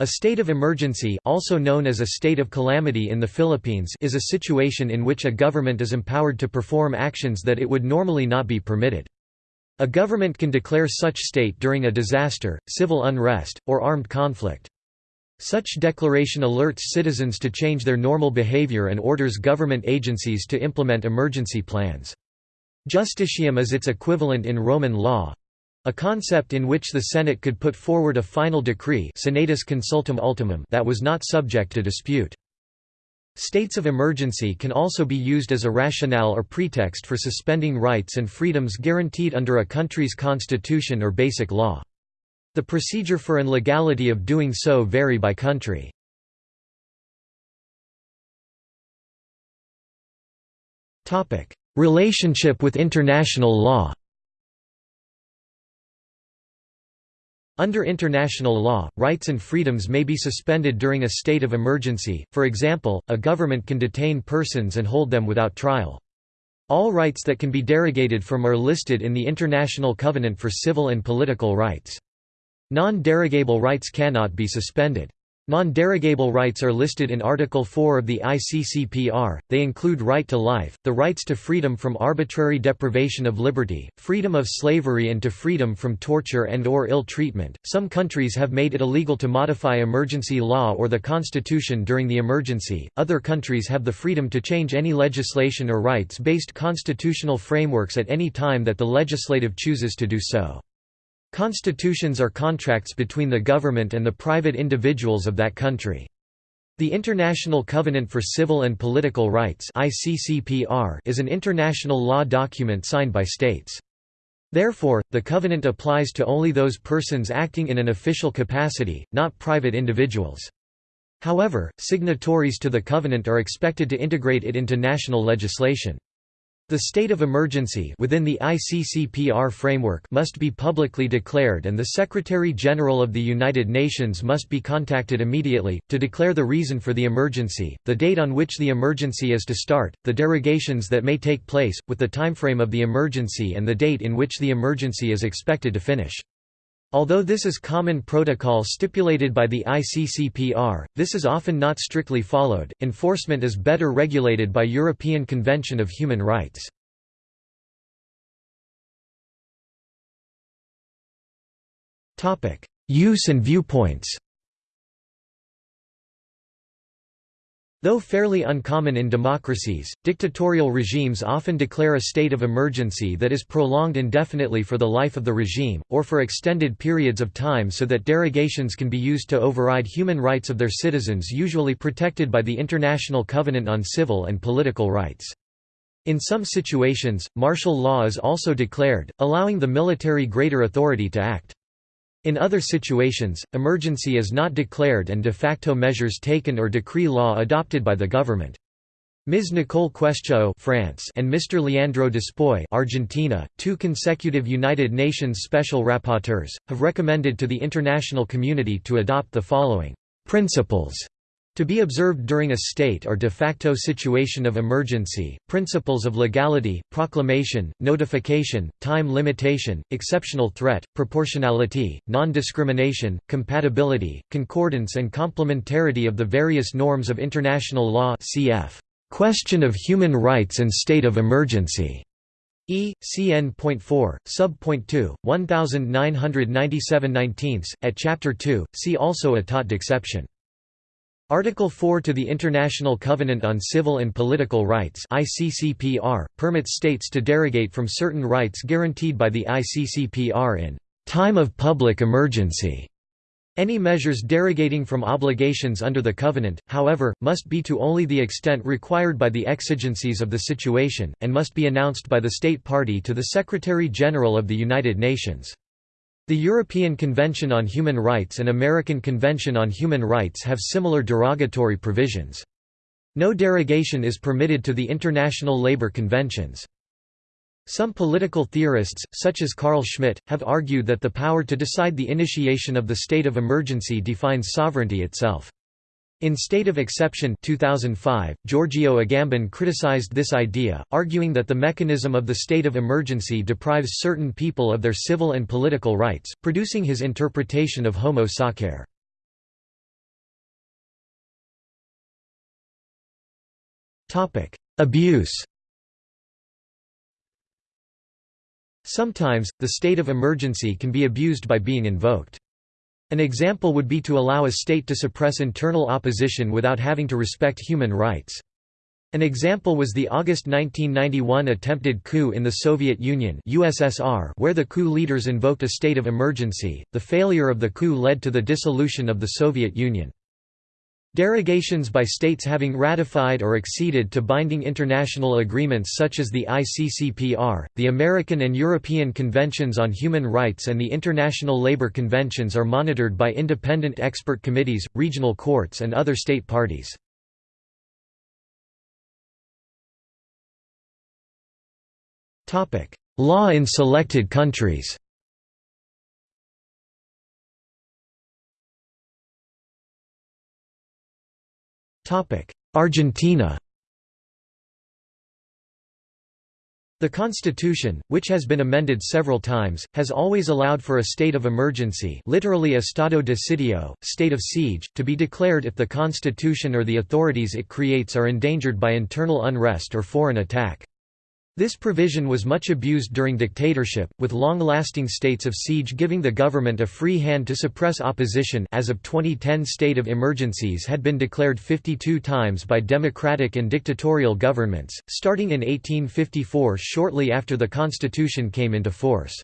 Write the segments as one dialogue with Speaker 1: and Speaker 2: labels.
Speaker 1: A state of emergency also known as a state of calamity in the Philippines is a situation in which a government is empowered to perform actions that it would normally not be permitted. A government can declare such state during a disaster, civil unrest, or armed conflict. Such declaration alerts citizens to change their normal behavior and orders government agencies to implement emergency plans. Justitium is its equivalent in Roman law, a concept in which the Senate could put forward a final decree senatus consultum ultimum that was not subject to dispute. States of emergency can also be used as a rationale or pretext for suspending rights and freedoms guaranteed under a country's constitution or basic law. The procedure for and legality of doing so vary by country. Relationship with international law Under international law, rights and freedoms may be suspended during a state of emergency, for example, a government can detain persons and hold them without trial. All rights that can be derogated from are listed in the International Covenant for Civil and Political Rights. Non-derogable rights cannot be suspended. Non-derogable rights are listed in Article 4 of the ICCPR, they include right to life, the rights to freedom from arbitrary deprivation of liberty, freedom of slavery and to freedom from torture and or ill treatment. Some countries have made it illegal to modify emergency law or the constitution during the emergency, other countries have the freedom to change any legislation or rights-based constitutional frameworks at any time that the legislative chooses to do so. Constitutions are contracts between the government and the private individuals of that country. The International Covenant for Civil and Political Rights is an international law document signed by states. Therefore, the covenant applies to only those persons acting in an official capacity, not private individuals. However, signatories to the covenant are expected to integrate it into national legislation. The state of emergency within the ICCPR framework must be publicly declared and the Secretary-General of the United Nations must be contacted immediately, to declare the reason for the emergency, the date on which the emergency is to start, the derogations that may take place, with the timeframe of the emergency and the date in which the emergency is expected to finish. Although this is common protocol stipulated by the ICCPR, this is often not strictly followed. Enforcement is better regulated by European Convention of Human Rights. Topic: Use and viewpoints. Though fairly uncommon in democracies, dictatorial regimes often declare a state of emergency that is prolonged indefinitely for the life of the regime, or for extended periods of time so that derogations can be used to override human rights of their citizens usually protected by the International Covenant on Civil and Political Rights. In some situations, martial law is also declared, allowing the military greater authority to act. In other situations, emergency is not declared and de facto measures taken or decree law adopted by the government. Ms. Nicole Questiaux France and Mr. Leandro Despoy Argentina, two consecutive United Nations Special Rapporteurs, have recommended to the international community to adopt the following principles to be observed during a state or de facto situation of emergency, principles of legality, proclamation, notification, time limitation, exceptional threat, proportionality, non-discrimination, compatibility, concordance and complementarity of the various norms of international law cf. Question of human rights and state of emergency. E. CN.4, Sub.2, 1997 19 at Chapter 2, see also État d'exception. Article 4 to the International Covenant on Civil and Political Rights ICCPR, permits states to derogate from certain rights guaranteed by the ICCPR in «time of public emergency». Any measures derogating from obligations under the Covenant, however, must be to only the extent required by the exigencies of the situation, and must be announced by the state party to the Secretary-General of the United Nations. The European Convention on Human Rights and American Convention on Human Rights have similar derogatory provisions. No derogation is permitted to the international labor conventions. Some political theorists, such as Carl Schmitt, have argued that the power to decide the initiation of the state of emergency defines sovereignty itself. In State of Exception 2005, Giorgio Agamben criticized this idea, arguing that the mechanism of the state of emergency deprives certain people of their civil and political rights, producing his interpretation of homo sacer. Abuse Sometimes, the state of emergency can be abused by being invoked. An example would be to allow a state to suppress internal opposition without having to respect human rights. An example was the August 1991 attempted coup in the Soviet Union (USSR), where the coup leaders invoked a state of emergency. The failure of the coup led to the dissolution of the Soviet Union. Derogations by states having ratified or acceded to binding international agreements such as the ICCPR, the American and European Conventions on Human Rights and the International Labour Conventions are monitored by independent expert committees, regional courts and other state parties. Law in selected countries Argentina The constitution, which has been amended several times, has always allowed for a state of emergency literally estado de sitio, state of siege, to be declared if the constitution or the authorities it creates are endangered by internal unrest or foreign attack. This provision was much abused during dictatorship, with long-lasting states of siege giving the government a free hand to suppress opposition as of 2010 state of emergencies had been declared 52 times by democratic and dictatorial governments, starting in 1854 shortly after the constitution came into force.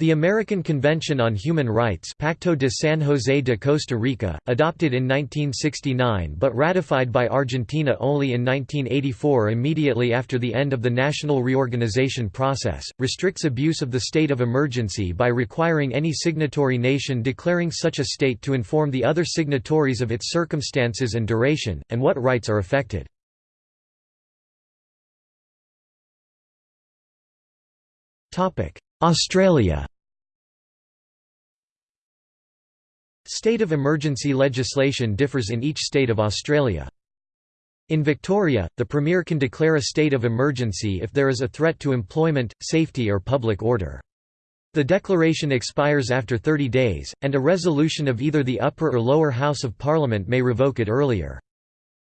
Speaker 1: The American Convention on Human Rights Pacto de San José de Costa Rica, adopted in 1969 but ratified by Argentina only in 1984 immediately after the end of the national reorganization process, restricts abuse of the state of emergency by requiring any signatory nation declaring such a state to inform the other signatories of its circumstances and duration, and what rights are affected. Australia State of emergency legislation differs in each state of Australia. In Victoria, the Premier can declare a state of emergency if there is a threat to employment, safety or public order. The declaration expires after 30 days, and a resolution of either the upper or lower house of parliament may revoke it earlier.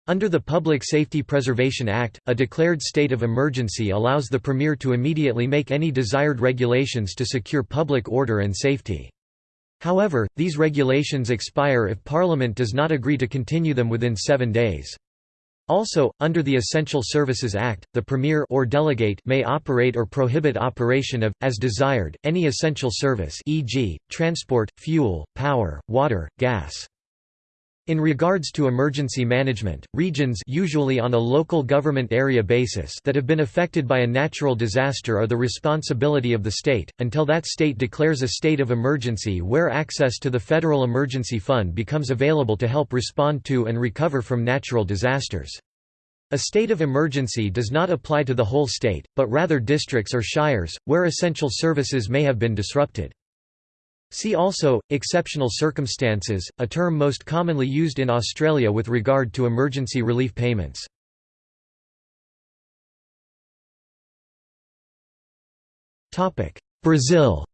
Speaker 1: Under the Public Safety Preservation Act, a declared state of emergency allows the Premier to immediately make any desired regulations to secure public order and safety. However, these regulations expire if Parliament does not agree to continue them within seven days. Also, under the Essential Services Act, the Premier or delegate may operate or prohibit operation of, as desired, any essential service e.g., transport, fuel, power, water, gas. In regards to emergency management, regions usually on a local government area basis that have been affected by a natural disaster are the responsibility of the state, until that state declares a state of emergency where access to the Federal Emergency Fund becomes available to help respond to and recover from natural disasters. A state of emergency does not apply to the whole state, but rather districts or shires, where essential services may have been disrupted. See also, exceptional circumstances, a term most commonly used in Australia with regard to emergency relief payments. Brazil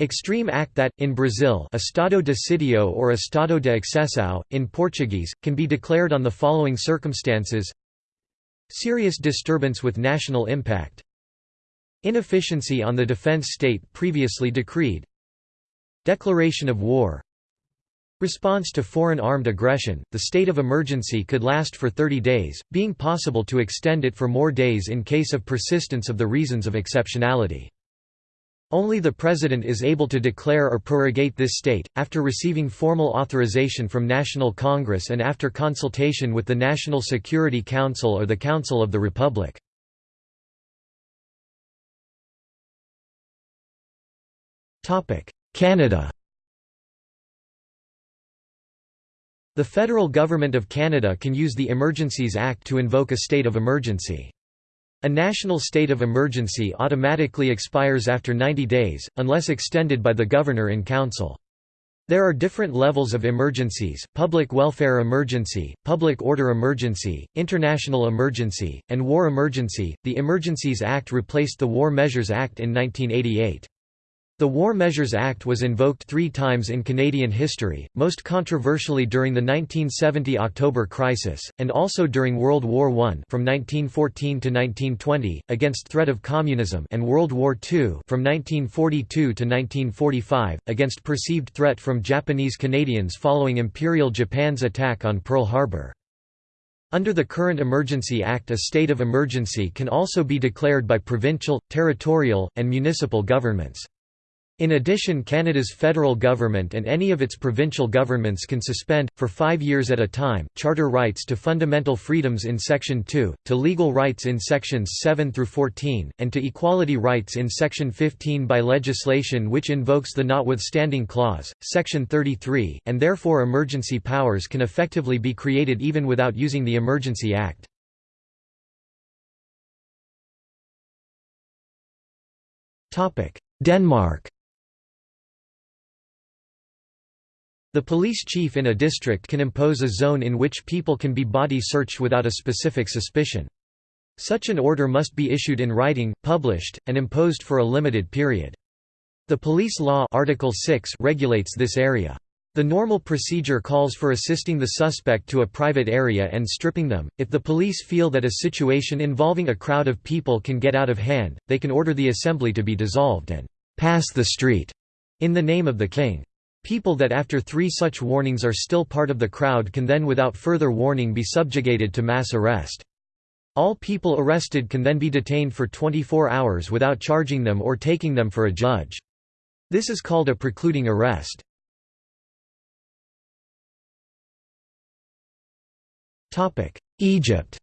Speaker 1: Extreme act that, in Brazil estado de sitio or estado de exceção, in Portuguese, can be declared on the following circumstances. Serious disturbance with national impact Inefficiency on the defense state previously decreed Declaration of war Response to foreign armed aggression, the state of emergency could last for 30 days, being possible to extend it for more days in case of persistence of the reasons of exceptionality. Only the President is able to declare or prorogate this state, after receiving formal authorization from National Congress and after consultation with the National Security Council or the Council of the Republic. Canada The federal government of Canada can use the Emergencies Act to invoke a state of emergency. A national state of emergency automatically expires after 90 days, unless extended by the governor in council. There are different levels of emergencies, public welfare emergency, public order emergency, international emergency, and war emergency. The Emergencies Act replaced the War Measures Act in 1988. The War Measures Act was invoked three times in Canadian history, most controversially during the 1970 October Crisis, and also during World War I from 1914 to 1920, against threat of communism and World War II from 1942 to 1945, against perceived threat from Japanese Canadians following Imperial Japan's attack on Pearl Harbor. Under the current Emergency Act a state of emergency can also be declared by provincial, territorial, and municipal governments. In addition Canada's federal government and any of its provincial governments can suspend, for five years at a time, charter rights to fundamental freedoms in Section 2, to legal rights in Sections 7 through 14, and to equality rights in Section 15 by legislation which invokes the Notwithstanding Clause, Section 33, and therefore emergency powers can effectively be created even without using the Emergency Act. Denmark The police chief in a district can impose a zone in which people can be body searched without a specific suspicion. Such an order must be issued in writing, published, and imposed for a limited period. The police law Article 6 regulates this area. The normal procedure calls for assisting the suspect to a private area and stripping them. If the police feel that a situation involving a crowd of people can get out of hand, they can order the assembly to be dissolved and pass the street in the name of the king. People that after three such warnings are still part of the crowd can then without further warning be subjugated to mass arrest. All people arrested can then be detained for 24 hours without charging them or taking them for a judge. This is called a precluding arrest. Egypt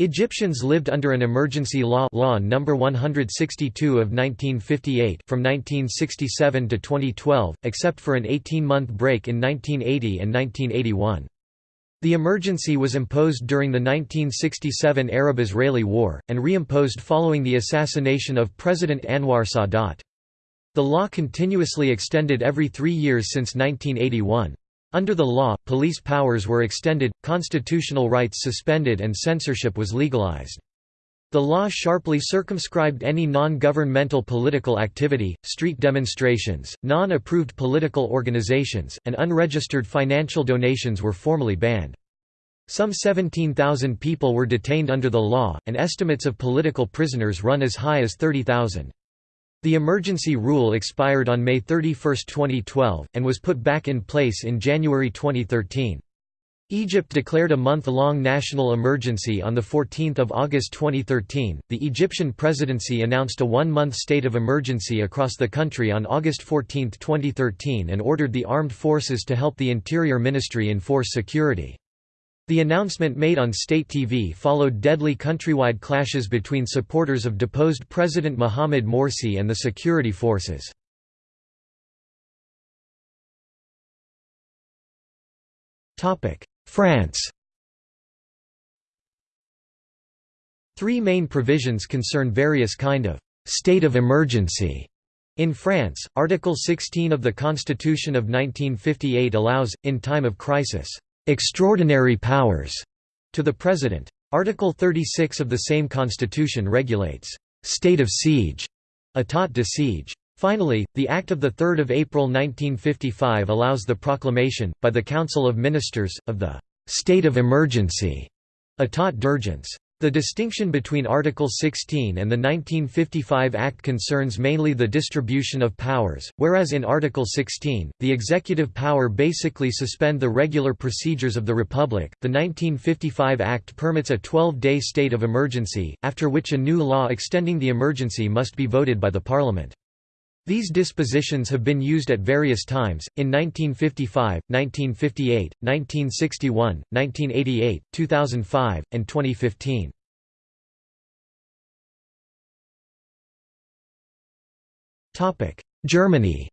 Speaker 1: Egyptians lived under an emergency law law number 162 of 1958 from 1967 to 2012 except for an 18-month break in 1980 and 1981. The emergency was imposed during the 1967 Arab-Israeli War, and reimposed following the assassination of President Anwar Sadat. The law continuously extended every three years since 1981. Under the law, police powers were extended, constitutional rights suspended and censorship was legalized. The law sharply circumscribed any non-governmental political activity, street demonstrations, non-approved political organizations, and unregistered financial donations were formally banned. Some 17,000 people were detained under the law, and estimates of political prisoners run as high as 30,000. The emergency rule expired on May 31, 2012, and was put back in place in January 2013. Egypt declared a month-long national emergency on 14 August 2013. The Egyptian presidency announced a one-month state of emergency across the country on August 14, 2013 and ordered the armed forces to help the Interior Ministry enforce security. The announcement made on state TV followed deadly countrywide clashes between supporters of deposed President Mohamed Morsi and the security forces. France Three main provisions concern various kind of «state of emergency» In France, Article 16 of the Constitution of 1958 allows, in time of crisis, extraordinary powers to the President. Article 36 of the same constitution regulates state of siege, état de siege. Finally, the Act of 3 April 1955 allows the proclamation, by the Council of Ministers, of the «state of emergency» état d'urgence. The distinction between Article 16 and the 1955 Act concerns mainly the distribution of powers, whereas in Article 16, the executive power basically suspend the regular procedures of the Republic. The 1955 Act permits a 12-day state of emergency, after which a new law extending the emergency must be voted by the Parliament. These dispositions have been used at various times, in 1955, 1958, 1961, 1988, 2005, and 2015. Germany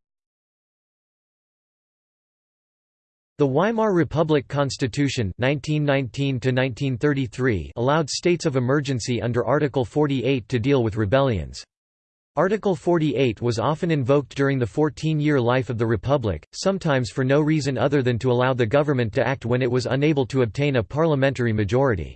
Speaker 1: The Weimar Republic Constitution 1919 allowed states of emergency under Article 48 to deal with rebellions. Article 48 was often invoked during the 14-year life of the Republic, sometimes for no reason other than to allow the government to act when it was unable to obtain a parliamentary majority.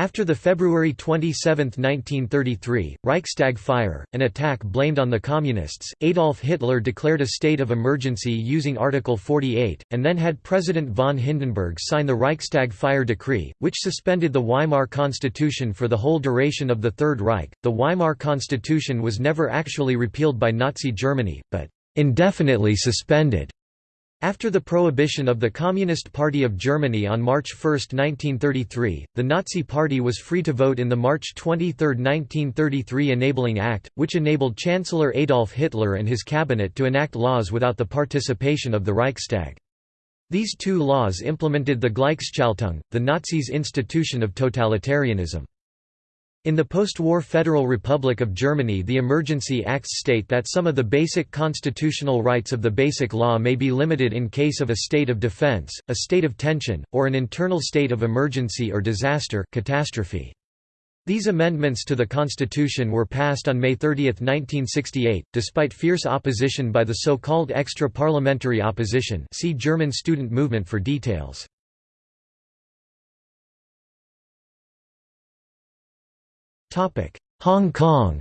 Speaker 1: After the February 27, 1933, Reichstag fire, an attack blamed on the Communists, Adolf Hitler declared a state of emergency using Article 48, and then had President von Hindenburg sign the Reichstag fire decree, which suspended the Weimar Constitution for the whole duration of the Third Reich. The Weimar Constitution was never actually repealed by Nazi Germany, but indefinitely suspended. After the prohibition of the Communist Party of Germany on March 1, 1933, the Nazi Party was free to vote in the March 23, 1933 Enabling Act, which enabled Chancellor Adolf Hitler and his cabinet to enact laws without the participation of the Reichstag. These two laws implemented the Gleichschaltung, the Nazis' institution of totalitarianism. In the post-war Federal Republic of Germany the Emergency Acts state that some of the basic constitutional rights of the Basic Law may be limited in case of a state of defense, a state of tension, or an internal state of emergency or disaster catastrophe. These amendments to the Constitution were passed on May 30, 1968, despite fierce opposition by the so-called extra-parliamentary opposition see German student movement for details. Hong Kong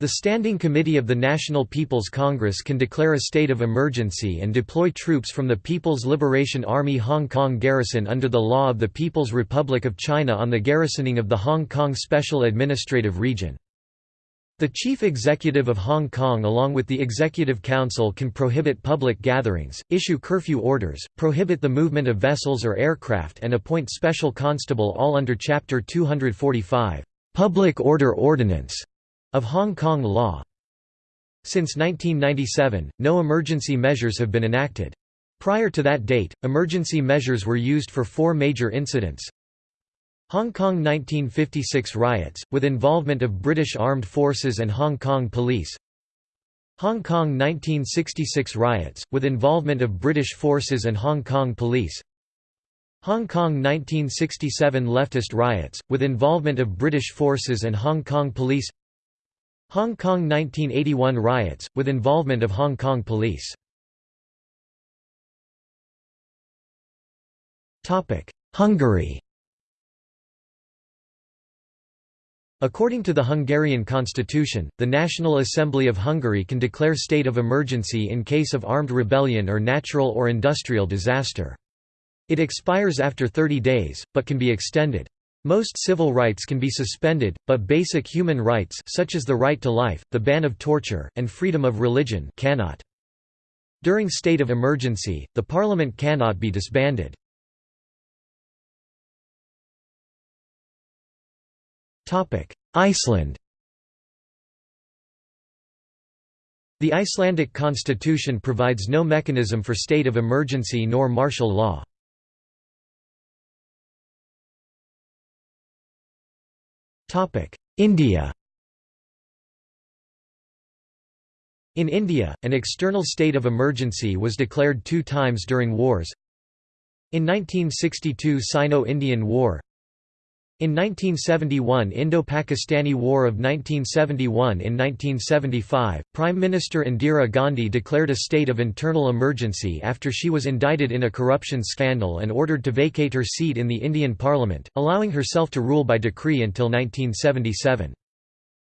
Speaker 1: The Standing Committee of the National People's Congress can declare a state of emergency and deploy troops from the People's Liberation Army Hong Kong garrison under the law of the People's Republic of China on the garrisoning of the Hong Kong Special Administrative Region. The Chief Executive of Hong Kong along with the Executive Council can prohibit public gatherings, issue curfew orders, prohibit the movement of vessels or aircraft and appoint special constable all under Chapter 245, "'Public Order Ordinance' of Hong Kong law. Since 1997, no emergency measures have been enacted. Prior to that date, emergency measures were used for four major incidents Hong Kong 1956 riots, with involvement of British Armed Forces and Hong Kong Police. Hong Kong 1966 riots, with involvement of British forces and Hong Kong Police. Hong Kong 1967 leftist riots, with involvement of British forces and Hong Kong Police. Hong Kong 1981 riots, with involvement of Hong Kong Police. Hungary According to the Hungarian constitution, the National Assembly of Hungary can declare state of emergency in case of armed rebellion or natural or industrial disaster. It expires after 30 days, but can be extended. Most civil rights can be suspended, but basic human rights such as the right to life, the ban of torture, and freedom of religion cannot. During state of emergency, the parliament cannot be disbanded. Iceland The Icelandic constitution provides no mechanism for state of emergency nor martial law. India In India, an external state of emergency was declared two times during wars. In 1962 Sino-Indian War in 1971 Indo-Pakistani War of 1971 In 1975, Prime Minister Indira Gandhi declared a state of internal emergency after she was indicted in a corruption scandal and ordered to vacate her seat in the Indian Parliament, allowing herself to rule by decree until 1977.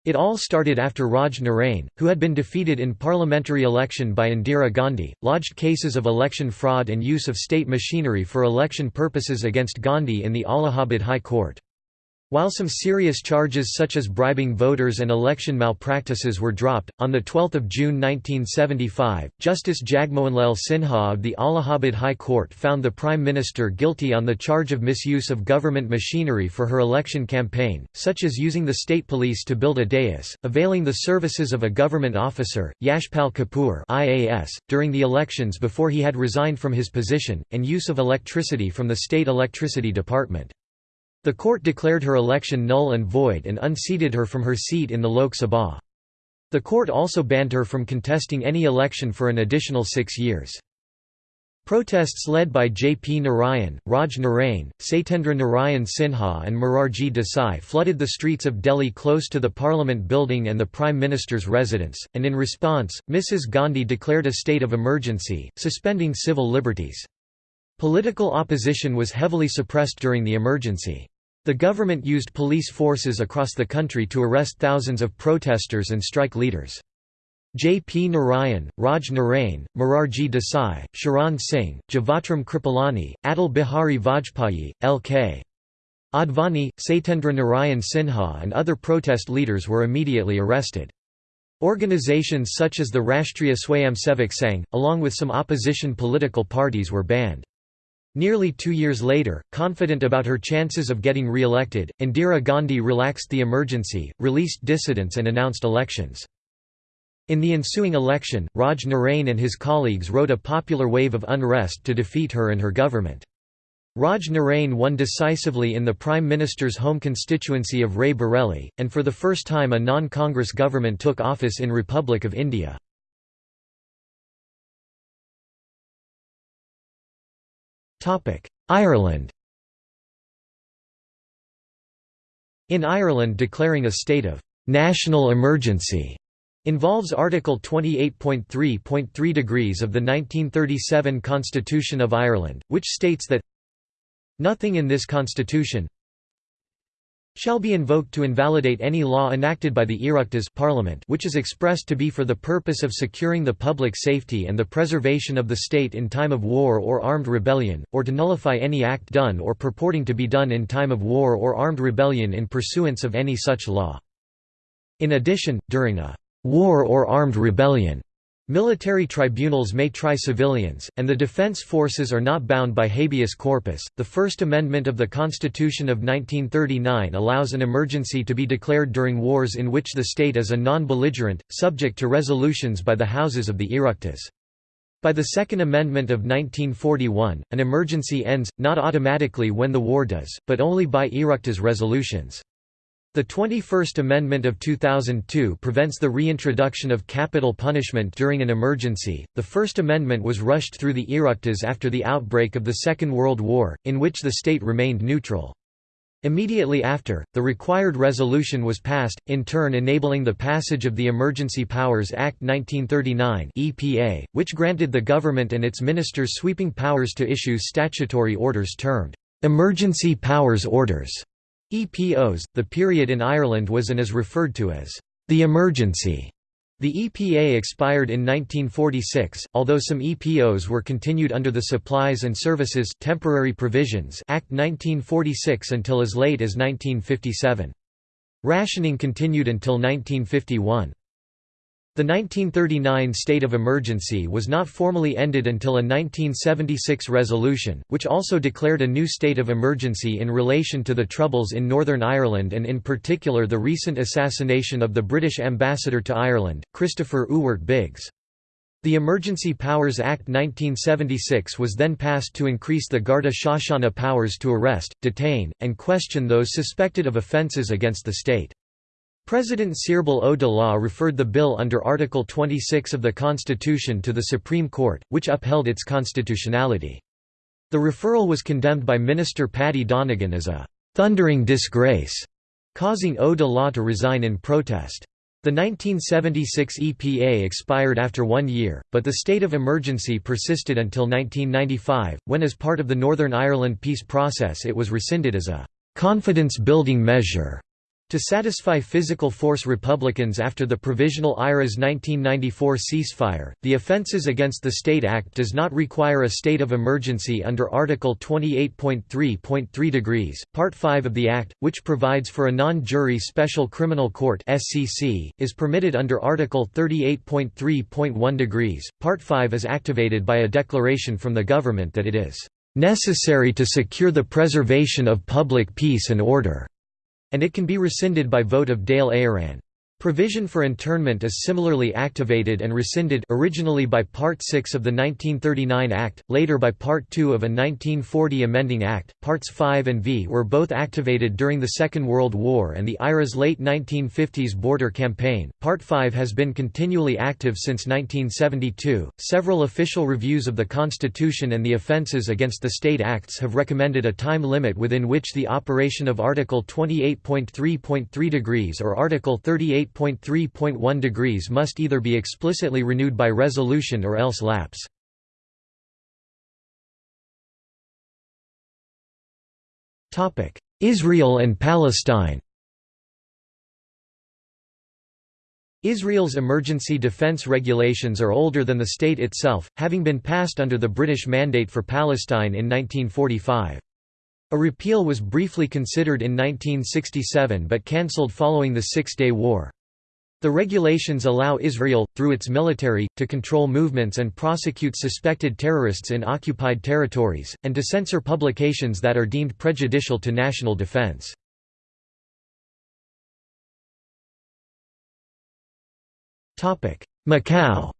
Speaker 1: It all started after Raj Narain, who had been defeated in parliamentary election by Indira Gandhi, lodged cases of election fraud and use of state machinery for election purposes against Gandhi in the Allahabad High Court. While some serious charges such as bribing voters and election malpractices were dropped, on 12 June 1975, Justice Jagmohanlal Sinha of the Allahabad High Court found the Prime Minister guilty on the charge of misuse of government machinery for her election campaign, such as using the state police to build a dais, availing the services of a government officer, Yashpal Kapoor IAS, during the elections before he had resigned from his position, and use of electricity from the state electricity department. The court declared her election null and void and unseated her from her seat in the Lok Sabha. The court also banned her from contesting any election for an additional six years. Protests led by J. P. Narayan, Raj Narain, Satyendra Narayan Sinha and Morarji Desai flooded the streets of Delhi close to the Parliament building and the Prime Minister's residence, and in response, Mrs. Gandhi declared a state of emergency, suspending civil liberties. Political opposition was heavily suppressed during the emergency. The government used police forces across the country to arrest thousands of protesters and strike leaders. J. P. Narayan, Raj Narain, Morarji Desai, Charan Singh, Jivatram Kripalani, Atal Bihari Vajpayee, L.K. Advani, Satyendra Narayan Sinha and other protest leaders were immediately arrested. Organizations such as the Rashtriya Swayamsevak Sangh, along with some opposition political parties were banned. Nearly two years later, confident about her chances of getting re-elected, Indira Gandhi relaxed the emergency, released dissidents and announced elections. In the ensuing election, Raj Narain and his colleagues rode a popular wave of unrest to defeat her and her government. Raj Narain won decisively in the Prime Minister's home constituency of Rai Bareli, and for the first time a non-Congress government took office in Republic of India. Ireland In Ireland declaring a state of «national emergency» involves Article 28.3.3 degrees of the 1937 Constitution of Ireland, which states that Nothing in this constitution shall be invoked to invalidate any law enacted by the Oireachtas Parliament which is expressed to be for the purpose of securing the public safety and the preservation of the state in time of war or armed rebellion, or to nullify any act done or purporting to be done in time of war or armed rebellion in pursuance of any such law. In addition, during a war or armed rebellion, Military tribunals may try civilians, and the defense forces are not bound by habeas corpus. The First Amendment of the Constitution of 1939 allows an emergency to be declared during wars in which the state is a non belligerent, subject to resolutions by the houses of the Oireachtas. By the Second Amendment of 1941, an emergency ends, not automatically when the war does, but only by Oireachtas resolutions. The 21st Amendment of 2002 prevents the reintroduction of capital punishment during an emergency. The First Amendment was rushed through the Oireachtas after the outbreak of the Second World War, in which the state remained neutral. Immediately after, the required resolution was passed, in turn enabling the passage of the Emergency Powers Act 1939 (EPA), which granted the government and its ministers sweeping powers to issue statutory orders termed emergency powers orders. EPOs, the period in Ireland was and is referred to as the emergency. The EPA expired in 1946, although some EPOs were continued under the Supplies and Services Temporary Provisions Act 1946 until as late as 1957. Rationing continued until 1951. The 1939 state of emergency was not formally ended until a 1976 resolution, which also declared a new state of emergency in relation to the Troubles in Northern Ireland and in particular the recent assassination of the British ambassador to Ireland, Christopher Ewart Biggs. The Emergency Powers Act 1976 was then passed to increase the Garda Síochána powers to arrest, detain, and question those suspected of offences against the state. President Cearbhall Ó Dálaigh referred the bill under Article 26 of the Constitution to the Supreme Court, which upheld its constitutionality. The referral was condemned by Minister Paddy Donegan as a «thundering disgrace», causing Ó Dálaigh to resign in protest. The 1976 EPA expired after one year, but the state of emergency persisted until 1995, when as part of the Northern Ireland peace process it was rescinded as a «confidence-building measure» To satisfy physical force Republicans after the Provisional IRA's 1994 ceasefire, the Offences Against the State Act does not require a state of emergency under Article 28.3.3 degrees, Part 5 of the Act, which provides for a non-jury special criminal court (SCC), is permitted under Article 38.3.1 degrees. Part 5 is activated by a declaration from the government that it is necessary to secure the preservation of public peace and order and it can be rescinded by vote of Dáil Éireann. Provision for internment is similarly activated and rescinded originally by Part 6 of the 1939 Act, later by Part 2 of a 1940 amending Act. Parts 5 and V were both activated during the Second World War and the IRA's late 1950s border campaign. Part 5 has been continually active since 1972. Several official reviews of the Constitution and the Offences Against the State Acts have recommended a time limit within which the operation of Article 28.3.3 degrees or Article 38 8.3.1 degrees must either be explicitly renewed by resolution or else lapse. Israel and Palestine Israel's emergency defense regulations are older than the state itself, having been passed under the British Mandate for Palestine in 1945. A repeal was briefly considered in 1967 but cancelled following the Six-Day War. The regulations allow Israel, through its military, to control movements and prosecute suspected terrorists in occupied territories, and to censor publications that are deemed prejudicial to national defense. Macau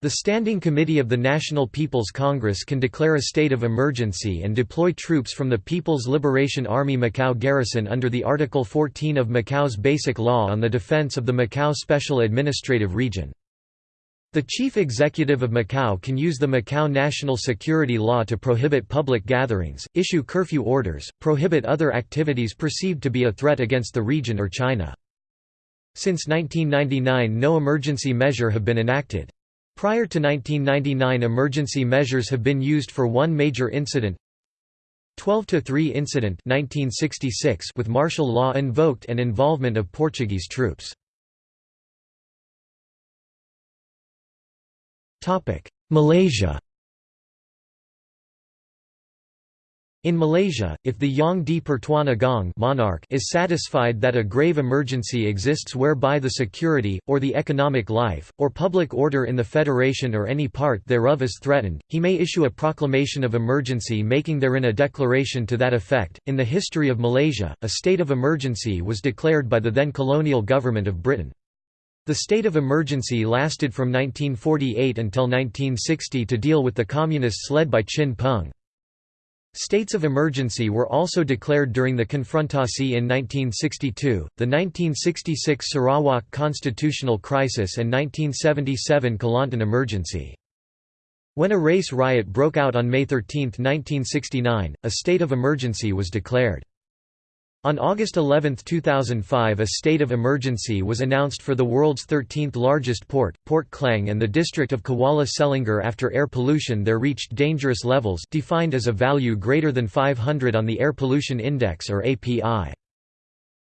Speaker 1: The Standing Committee of the National People's Congress can declare a state of emergency and deploy troops from the People's Liberation Army Macau Garrison under the Article 14 of Macau's Basic Law on the Defense of the Macau Special Administrative Region. The chief executive of Macau can use the Macau National Security Law to prohibit public gatherings, issue curfew orders, prohibit other activities perceived to be a threat against the region or China. Since 1999 no emergency measure have been enacted. Prior to 1999 emergency measures have been used for one major incident 12–3 incident 1966 with martial law invoked and involvement of Portuguese troops. Malaysia In Malaysia, if the Yang di Pertuan Agong monarch is satisfied that a grave emergency exists whereby the security, or the economic life, or public order in the federation or any part thereof is threatened, he may issue a proclamation of emergency making therein a declaration to that effect. In the history of Malaysia, a state of emergency was declared by the then colonial government of Britain. The state of emergency lasted from 1948 until 1960 to deal with the communists led by Chin Peng. States of emergency were also declared during the Konfrontasi in 1962, the 1966 Sarawak constitutional crisis and 1977 Kelantan emergency. When a race riot broke out on May 13, 1969, a state of emergency was declared. On August 11, 2005 a state of emergency was announced for the world's 13th largest port, Port Klang and the district of Kuala Selangor after air pollution there reached dangerous levels defined as a value greater than 500 on the Air Pollution Index or API.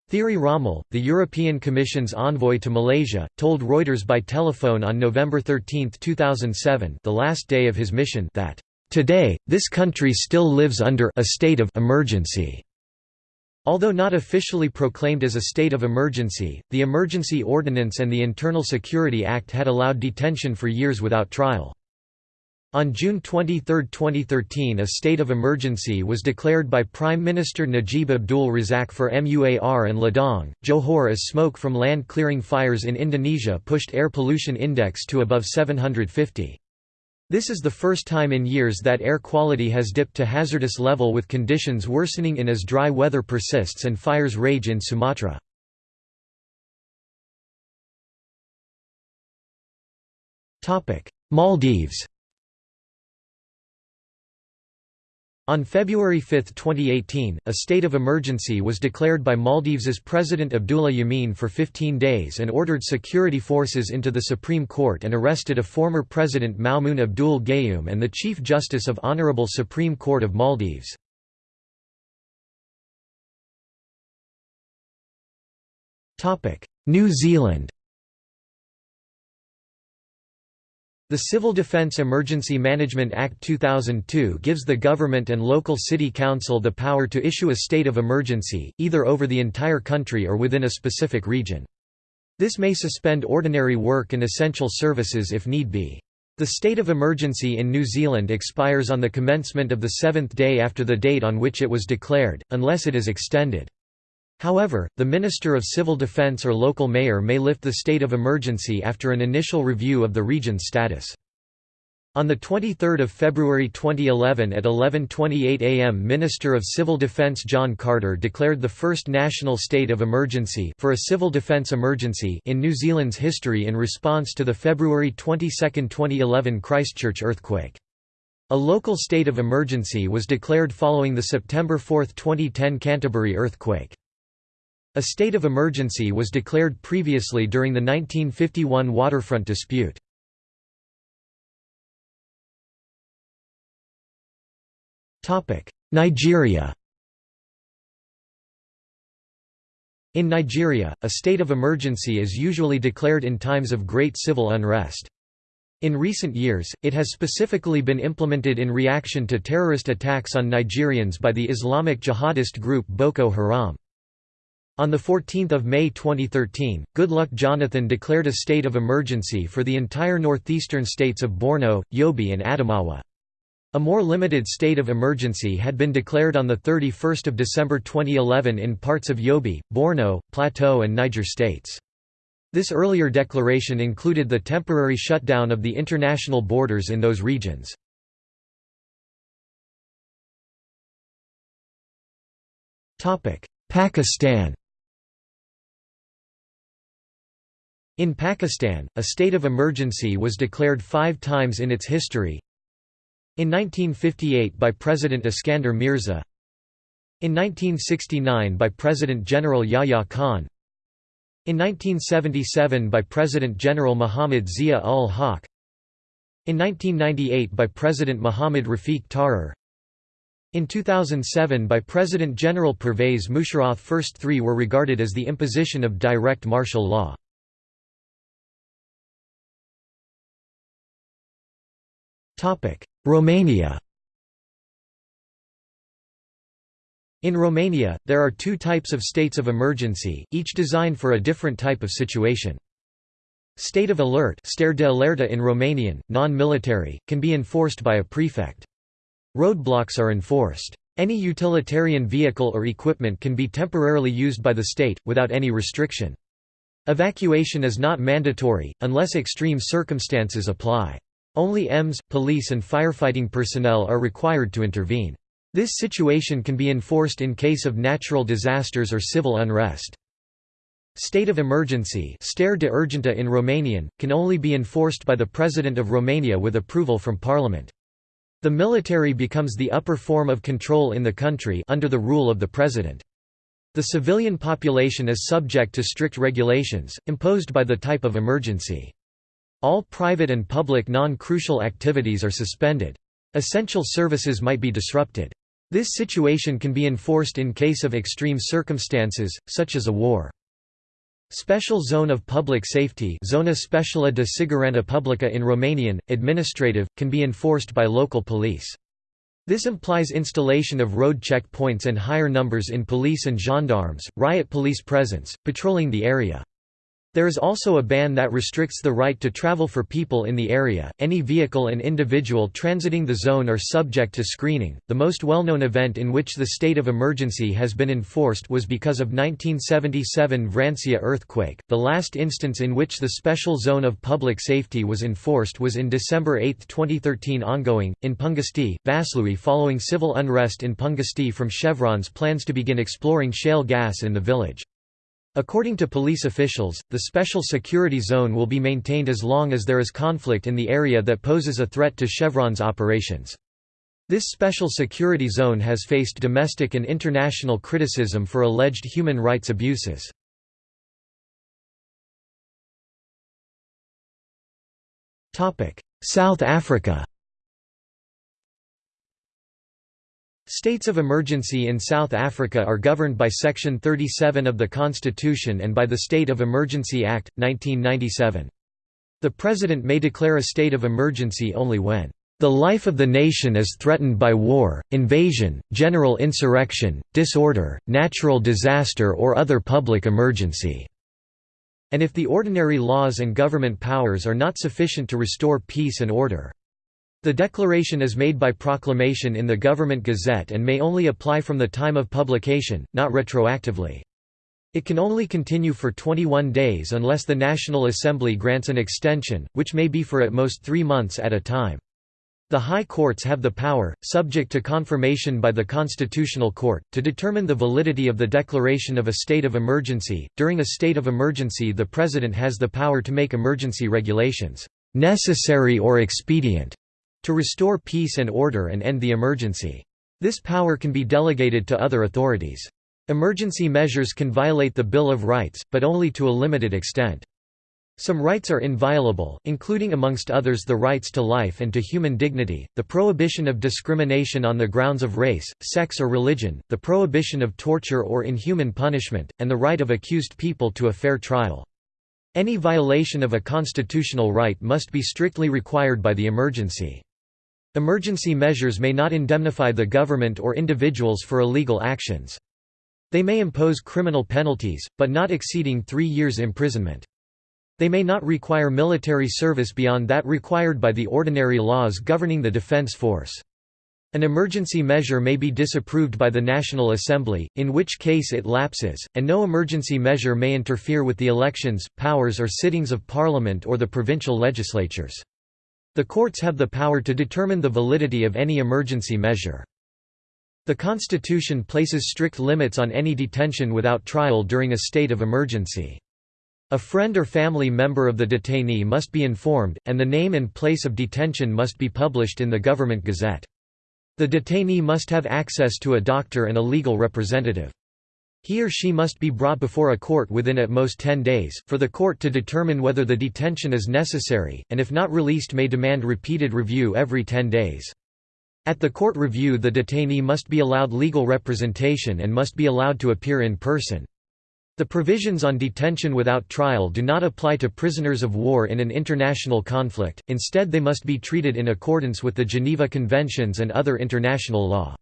Speaker 1: Thierry Rommel, the European Commission's envoy to Malaysia, told Reuters by telephone on November 13, 2007 the last day of his mission that, "...today, this country still lives under a state of emergency." Although not officially proclaimed as a state of emergency, the Emergency Ordinance and the Internal Security Act had allowed detention for years without trial. On June 23, 2013 a state of emergency was declared by Prime Minister Najib Abdul Razak for MUAR and Ledang, Johor as smoke from land clearing fires in Indonesia pushed air pollution index to above 750. This is the first time in years that air quality has dipped to hazardous level with conditions worsening in as dry weather persists and fires rage in Sumatra. Maldives On February 5, 2018, a state of emergency was declared by Maldives's President Abdullah Yameen for 15 days and ordered security forces into the Supreme Court and arrested a former President Maumoon Abdul Gayoom and the Chief Justice of Honorable Supreme Court of Maldives. New Zealand The Civil Defence Emergency Management Act 2002 gives the government and local city council the power to issue a state of emergency, either over the entire country or within a specific region. This may suspend ordinary work and essential services if need be. The state of emergency in New Zealand expires on the commencement of the seventh day after the date on which it was declared, unless it is extended. However, the Minister of Civil Defence or local mayor may lift the state of emergency after an initial review of the region's status. On 23 February 2011 at 11.28 am Minister of Civil Defence John Carter declared the first national state of emergency for a civil defence emergency in New Zealand's history in response to the February 22, 2011 Christchurch earthquake. A local state of emergency was declared following the September 4, 2010 Canterbury earthquake. A state of emergency was declared previously during the 1951 waterfront dispute. Nigeria In Nigeria, a state of emergency is usually declared in times of great civil unrest. In recent years, it has specifically been implemented in reaction to terrorist attacks on Nigerians by the Islamic jihadist group Boko Haram. On 14 May 2013, Goodluck Jonathan declared a state of emergency for the entire northeastern states of Borno, Yobe and Adamawa. A more limited state of emergency had been declared on 31 December 2011 in parts of Yobe, Borno, Plateau and Niger states. This earlier declaration included the temporary shutdown of the international borders in those regions. Pakistan In Pakistan, a state of emergency was declared five times in its history, in 1958 by President Iskander Mirza. In 1969 by President General Yahya Khan. In 1977 by President General Muhammad Zia-ul-Haq In 1998 by President Muhammad Rafiq Tarar in 2007 by President General Pervez Musharraf first three were regarded as the imposition of direct martial law. Romania In Romania, there are two types of states of emergency, each designed for a different type of situation. State of alert de alerta in Romanian, non-military, can be enforced by a prefect. Roadblocks are enforced. Any utilitarian vehicle or equipment can be temporarily used by the state, without any restriction. Evacuation is not mandatory, unless extreme circumstances apply. Only EMS, police and firefighting personnel are required to intervene. This situation can be enforced in case of natural disasters or civil unrest. State of emergency stare de urgentă in Romanian, can only be enforced by the President of Romania with approval from Parliament. The military becomes the upper form of control in the country under the rule of the President. The civilian population is subject to strict regulations, imposed by the type of emergency. All private and public non-crucial activities are suspended. Essential services might be disrupted. This situation can be enforced in case of extreme circumstances, such as a war. Special Zone of Public Safety Zona Specială de Siguranță Publică in Romanian, administrative, can be enforced by local police. This implies installation of road checkpoints and higher numbers in police and gendarmes, riot police presence, patrolling the area. There is also a ban that restricts the right to travel for people in the area. Any vehicle and individual transiting the zone are subject to screening. The most well-known event in which the state of emergency has been enforced was because of 1977 Vrancea earthquake. The last instance in which the special zone of public safety was enforced was in December 8, 2013 ongoing in Pungești, Vaslui following civil unrest in Pungești from Chevron's plans to begin exploring shale gas in the village. According to police officials, the special security zone will be maintained as long as there is conflict in the area that poses a threat to Chevron's operations. This special security zone has faced domestic and international criticism for alleged human rights abuses. South Africa States of emergency in South Africa are governed by Section 37 of the Constitution and by the State of Emergency Act, 1997. The President may declare a state of emergency only when the life of the nation is threatened by war, invasion, general insurrection, disorder, natural disaster or other public emergency", and if the ordinary laws and government powers are not sufficient to restore peace and order. The declaration is made by proclamation in the Government Gazette and may only apply from the time of publication, not retroactively. It can only continue for 21 days unless the National Assembly grants an extension, which may be for at most three months at a time. The High Courts have the power, subject to confirmation by the Constitutional Court, to determine the validity of the declaration of a state of emergency. During a state of emergency, the President has the power to make emergency regulations necessary or expedient to restore peace and order and end the emergency. This power can be delegated to other authorities. Emergency measures can violate the Bill of Rights, but only to a limited extent. Some rights are inviolable, including amongst others the rights to life and to human dignity, the prohibition of discrimination on the grounds of race, sex or religion, the prohibition of torture or inhuman punishment, and the right of accused people to a fair trial. Any violation of a constitutional right must be strictly required by the emergency. Emergency measures may not indemnify the government or individuals for illegal actions. They may impose criminal penalties, but not exceeding three years imprisonment. They may not require military service beyond that required by the ordinary laws governing the defense force. An emergency measure may be disapproved by the National Assembly, in which case it lapses, and no emergency measure may interfere with the elections, powers or sittings of Parliament or the provincial legislatures. The courts have the power to determine the validity of any emergency measure. The Constitution places strict limits on any detention without trial during a state of emergency. A friend or family member of the detainee must be informed, and the name and place of detention must be published in the Government Gazette. The detainee must have access to a doctor and a legal representative. He or she must be brought before a court within at most 10 days, for the court to determine whether the detention is necessary, and if not released may demand repeated review every 10 days. At the court review the detainee must be allowed legal representation and must be allowed to appear in person. The provisions on detention without trial do not apply to prisoners of war in an international conflict, instead they must be treated in accordance with the Geneva Conventions and other international law.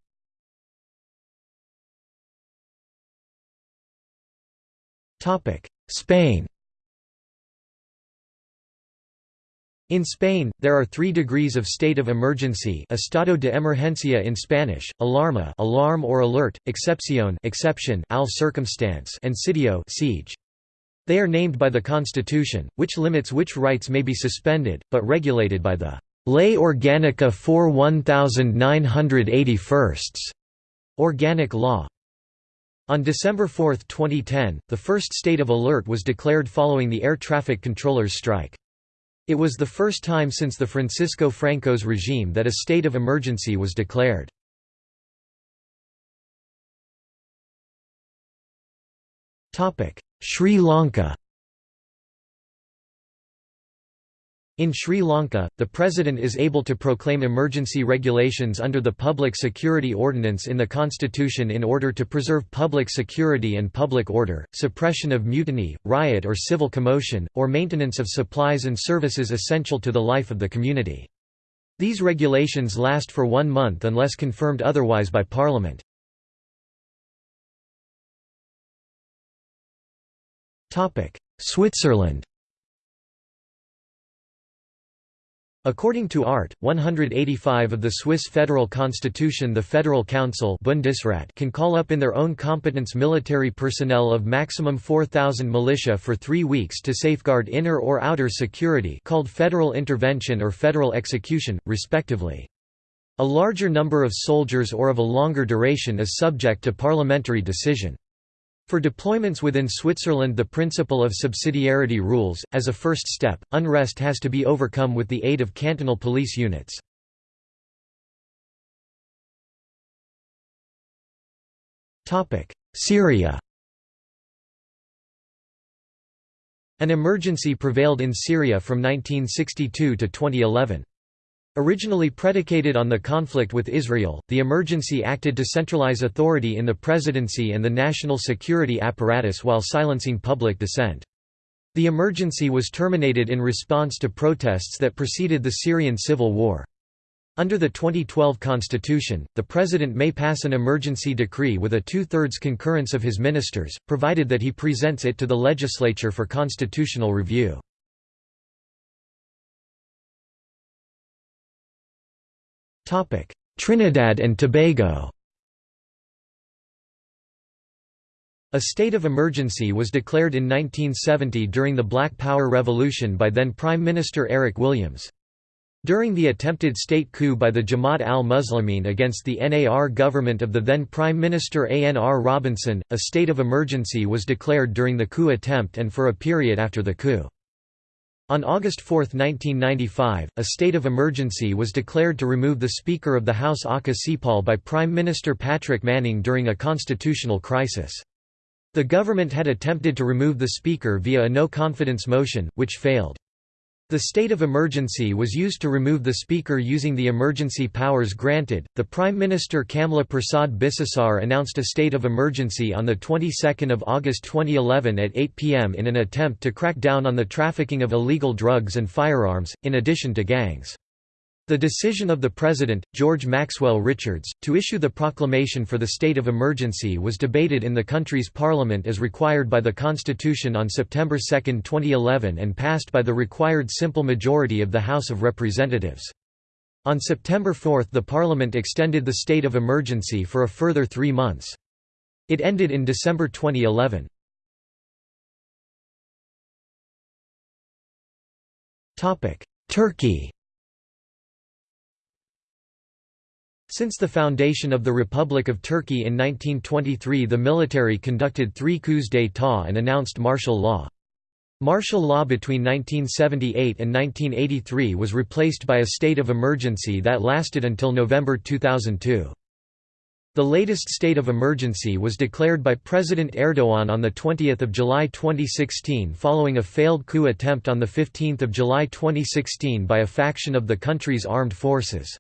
Speaker 1: Spain In Spain, there are three degrees of state of emergency estado de emergencia in Spanish, alarma alarm or alert, excepción exception al circumstance and sitio siege. They are named by the Constitution, which limits which rights may be suspended, but regulated by the Ley Orgánica 4 1981 Organic Law. On December 4, 2010, the first state of alert was declared following the air traffic controllers' strike. It was the first time since the Francisco Franco's regime that a state of emergency was declared. Sri Lanka In Sri Lanka, the President is able to proclaim emergency regulations under the Public Security Ordinance in the constitution in order to preserve public security and public order, suppression of mutiny, riot or civil commotion, or maintenance of supplies and services essential to the life of the community. These regulations last for one month unless confirmed otherwise by Parliament. Switzerland According to Art. 185 of the Swiss Federal Constitution the Federal Council Bundesrat can call up in their own competence military personnel of maximum 4,000 militia for three weeks to safeguard inner or outer security called federal intervention or federal execution, respectively. A larger number of soldiers or of a longer duration is subject to parliamentary decision. For deployments within Switzerland the principle of subsidiarity rules, as a first step, unrest has to be overcome with the aid of cantonal police units. Syria An emergency prevailed in Syria from 1962 to 2011. Originally predicated on the conflict with Israel, the emergency acted to centralize authority in the presidency and the national security apparatus while silencing public dissent. The emergency was terminated in response to protests that preceded the Syrian civil war. Under the 2012 constitution, the president may pass an emergency decree with a two-thirds concurrence of his ministers, provided that he presents it to the legislature for constitutional review. Trinidad and Tobago A state of emergency was declared in 1970 during the Black Power Revolution by then Prime Minister Eric Williams. During the attempted state coup by the Jamaat al-Muslimin against the NAR government of the then Prime Minister ANR Robinson, a state of emergency was declared during the coup attempt and for a period after the coup. On August 4, 1995, a state of emergency was declared to remove the Speaker of the House Occah Seapaul by Prime Minister Patrick Manning during a constitutional crisis. The government had attempted to remove the Speaker via a no-confidence motion, which failed. The state of emergency was used to remove the Speaker using the emergency powers granted. The Prime Minister Kamla Persad-Bissessar announced a state of emergency on the 22nd of August 2011 at 8 p.m. in an attempt to crack down on the trafficking of illegal drugs and firearms, in addition to gangs. The decision of the President, George Maxwell Richards, to issue the proclamation for the state of emergency was debated in the country's parliament as required by the Constitution on September 2, 2011 and passed by the required simple majority of the House of Representatives. On September 4 the parliament extended the state of emergency for a further three months. It ended in December 2011. Turkey Since the foundation of the Republic of Turkey in 1923 the military conducted three coups d'état and announced martial law. Martial law between 1978 and 1983 was replaced by a state of emergency that lasted until November 2002. The latest state of emergency was declared by President Erdogan on 20 July 2016 following a failed coup attempt on 15 July 2016 by a faction of the country's armed forces.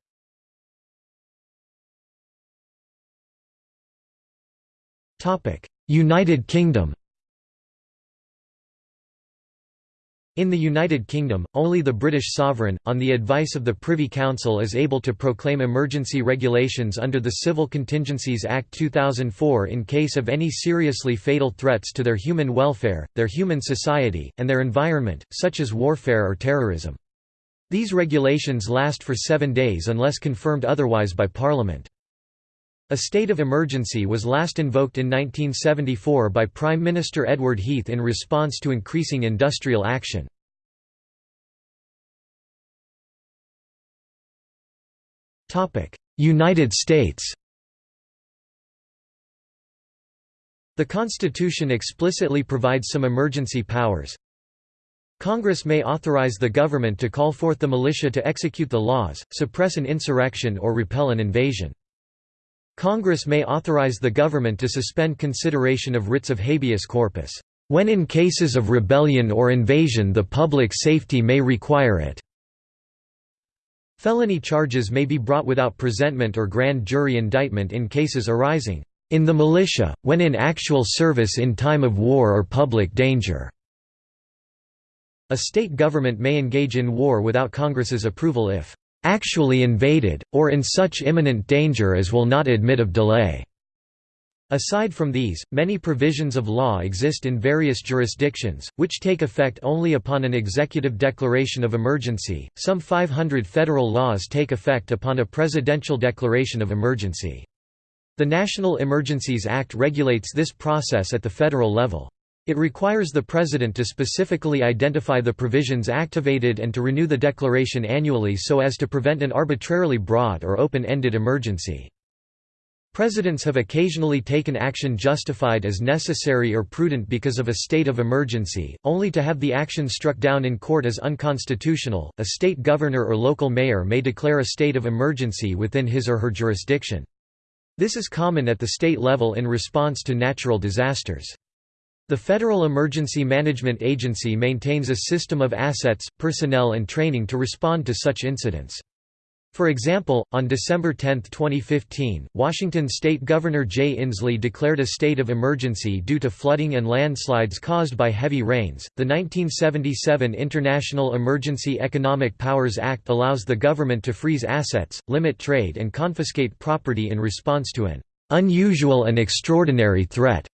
Speaker 1: United Kingdom In the United Kingdom, only the British sovereign, on the advice of the Privy Council is able to proclaim emergency regulations under the Civil Contingencies Act 2004 in case of any seriously fatal threats to their human welfare, their human society, and their environment, such as warfare or terrorism. These regulations last for seven days unless confirmed otherwise by Parliament. A state of emergency was last invoked in 1974 by Prime Minister Edward Heath in response to increasing industrial action. United States The Constitution explicitly provides some emergency powers. Congress may authorize the government to call forth the militia to execute the laws, suppress an insurrection or repel an invasion. Congress may authorize the government to suspend consideration of writs of habeas corpus, "...when in cases of rebellion or invasion the public safety may require it." Felony charges may be brought without presentment or grand jury indictment in cases arising, "...in the militia, when in actual service in time of war or public danger." A state government may engage in war without Congress's approval if actually invaded, or in such imminent danger as will not admit of delay." Aside from these, many provisions of law exist in various jurisdictions, which take effect only upon an executive declaration of emergency. Some 500 federal laws take effect upon a presidential declaration of emergency. The National Emergencies Act regulates this process at the federal level. It requires the President to specifically identify the provisions activated and to renew the declaration annually so as to prevent an arbitrarily broad or open-ended emergency. Presidents have occasionally taken action justified as necessary or prudent because of a state of emergency, only to have the action struck down in court as unconstitutional. A state governor or local mayor may declare a state of emergency within his or her jurisdiction. This is common at the state level in response to natural disasters. The Federal Emergency Management Agency maintains a system of assets, personnel and training to respond to such incidents. For example, on December 10, 2015, Washington state Governor Jay Inslee declared a state of emergency due to flooding and landslides caused by heavy rains. The 1977 International Emergency Economic Powers Act allows the government to freeze assets, limit trade, and confiscate property in response to an unusual and extraordinary threat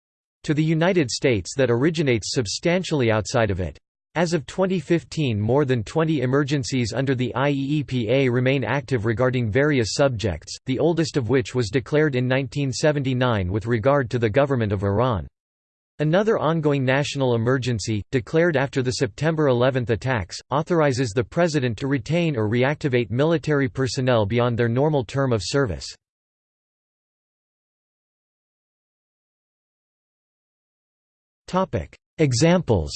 Speaker 1: to the United States that originates substantially outside of it. As of 2015 more than 20 emergencies under the IEEPA remain active regarding various subjects, the oldest of which was declared in 1979 with regard to the government of Iran. Another ongoing national emergency, declared after the September 11 attacks, authorizes the President to retain or reactivate military personnel beyond their normal term of service. Examples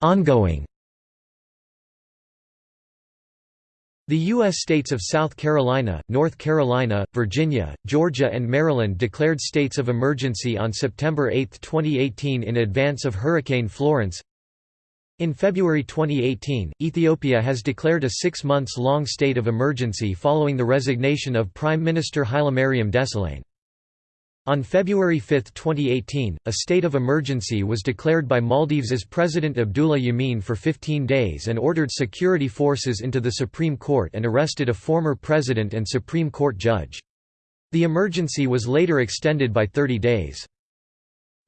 Speaker 1: Ongoing The U.S. states of South Carolina, North Carolina, Virginia, Georgia and Maryland declared states of emergency on September 8, 2018 in advance of Hurricane Florence. In February 2018, Ethiopia has declared a six months long state of emergency following the resignation of Prime Minister Hailemariam Desalegn. On February 5, 2018, a state of emergency was declared by Maldives's President Abdullah Yameen for 15 days and ordered security forces into the Supreme Court and arrested a former president and Supreme Court judge. The emergency was later extended by 30 days.